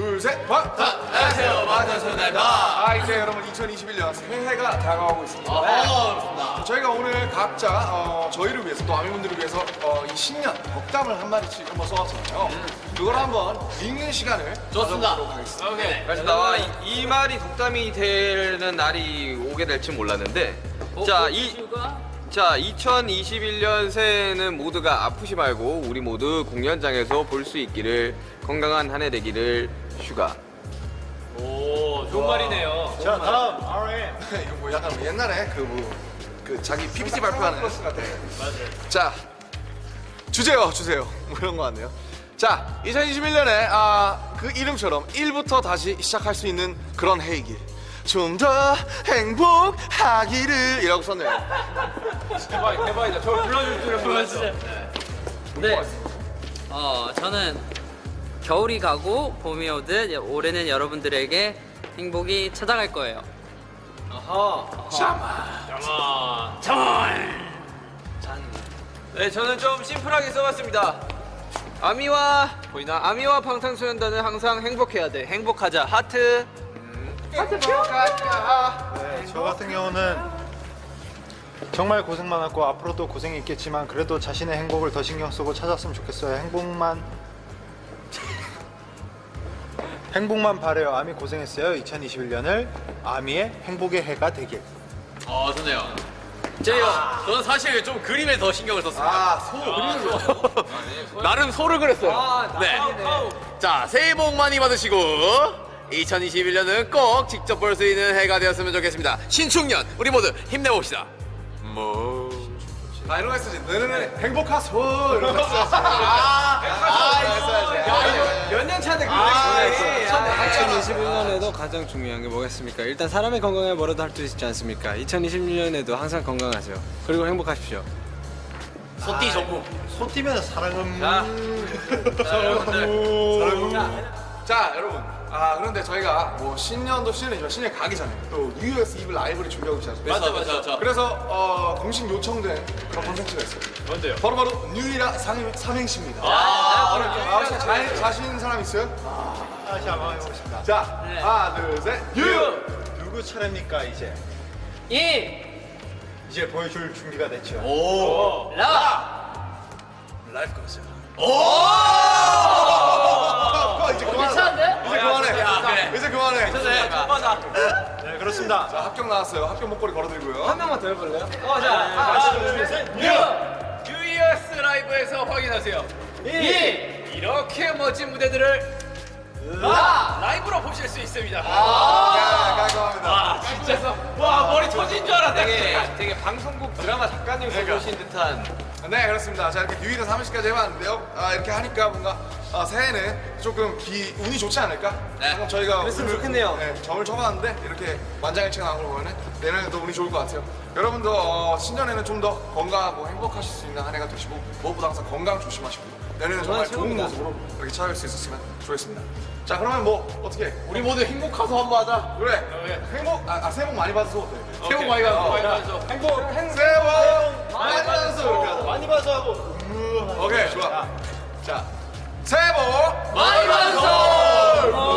둘, 셋, 번! 안녕하세요. 마타소나입니다. 아, 이제 여러분 2021년 새해가 다가오고 있습니다. 반갑습니다. 저희가 오늘 각자 어, 저희를 위해서 또 아미분들을 위해서 어, 이 신년 덕담을 한 마디씩 한번 써왔잖아요. 그걸 한번 읽는 시간을 좋습니다. 가져보도록 하겠습니다. 오케이. 그래서 나와 이, 이 말이 독담이 되는 날이 오게 될 줄 몰랐는데 자, 이, 자 2021년 새해는 모두가 아프지 말고 우리 모두 공연장에서 볼 수 있기를 건강한 한 해 되기를 휴가. 오 좋은 말이네요. 자 다음. RM 이거 뭐 약간 뭐 옛날에 그 뭐, 그 자기 PPT 발표하는 플러스 같아. 자, 주세요, 주세요. 뭐 이런 거 같네요. 자, 2021년에 아, 그 이름처럼 1부터 다시 시작할 수 있는 그런 해이길. 좀 더 행복하기를 이라고 썼네요. 대박 대박이다. 저를 불러줄 줄은 몰랐어. 네. 어, 저는 겨울이 가고 봄이 오듯 올해는 여러분들에게 행복이 찾아갈 거예요. 네 저는 좀 심플하게 써봤습니다. 아미와 보이나? 아미와 방탄소년단은 항상 행복해야 돼. 행복하자. 하트. 네, 저 같은 경우는 정말 고생 많았고 앞으로도 고생이 있겠지만 그래도 자신의 행복을 더 신경 쓰고 찾았으면 좋겠어요. 행복만 행복만 바래요. 아미 고생했어요. 2021년을 아미의 행복의 해가 되길. 어 좋네요. 제요 저는 사실 좀 그림에 더 신경을 썼습니다 아, 소 그림을. 나름 소를 그렸어요. 네자 새해 복 많이 받으시고 2021년은 꼭 직접 볼 수 있는 해가 되었으면 좋겠습니다. 신축년 우리 모두 힘내봅시다. 아, 이런 거 했어야지. 너는 행복하소. 이런 거 했어야지. 2021년에도 가장 중요한 게 뭐겠습니까? 일단 사람의 건강에 뭐라도 할 수 있지 않습니까? 2021년에도 항상 건강하세요. 그리고 행복하십시오. 소띠 전부 소띠면 사랑은 자 여러분 아 그런데 저희가 뭐 신년도 신년이지만 신년 가기 전에 또 New Year's Eve Live를 준비하고 있지 않습니까? 맞아 맞아 맞아 그래서 어, 공식 요청된 그런 콘텐츠가 있어요 뭔데요? 바로바로 뉴이라 삼행, 삼행시입니다 아, 아, 혹시 자, 자신 있는 사람 있어요? 다시 한번 해보겠습니다. 자 하나 둘셋. 뉴! 누구 차례입니까 이제? 이! 이제 보여줄 준비가 됐죠? 오! 라. 라이프 컨셉 어, 이제 그만해. 괜찮은데? 이제 그만해. 야, 그래. 이제 그만해. 네네 그렇습니다. 자 합격 나왔어요. 합격 목걸이 걸어드리고요. 명만 더 해볼래요? New Year's Live에서 확인하세요. 이렇게 멋진 무대들을 라! 라이브로 보실 수 있습니다. 야 깔끔합니다. 와 진짜. 와 머리 터진 줄 알았네. 되게 되게 방송국 드라마 작가님 써보신 듯한 네 그렇습니다. 자 이렇게 뉴이라 삼행시까지 해봤는데요. 아, 이렇게 하니까 뭔가 아, 새해는 조금 기, 운이 좋지 않을까? 네. 방금 저희가 그랬으면 오늘, 좋겠네요. 네, 점을 쳐봤는데 이렇게 만장일치가 나온 걸 보면 내년에도 운이 좋을 것 같아요. 여러분도 어, 신년에는 좀 더 건강하고 행복하실 수 있는 한 해가 되시고 무엇보다 항상 건강 조심하시고 내년에는 정말 좋은 모습으로 이렇게 찾아갈 수 있었으면 좋겠습니다. 자 그러면 뭐 어떻게 우리 모두 행복하소 한번 하자 그래 행복 아, 아 새해 복 많이 받으소 새해 복 많이 받으소. 많이 받으소 행복 행 새해 복 많이 하자 많이 봐서. 하고 오케이 좋아. 자. 새해 복 많이 받으소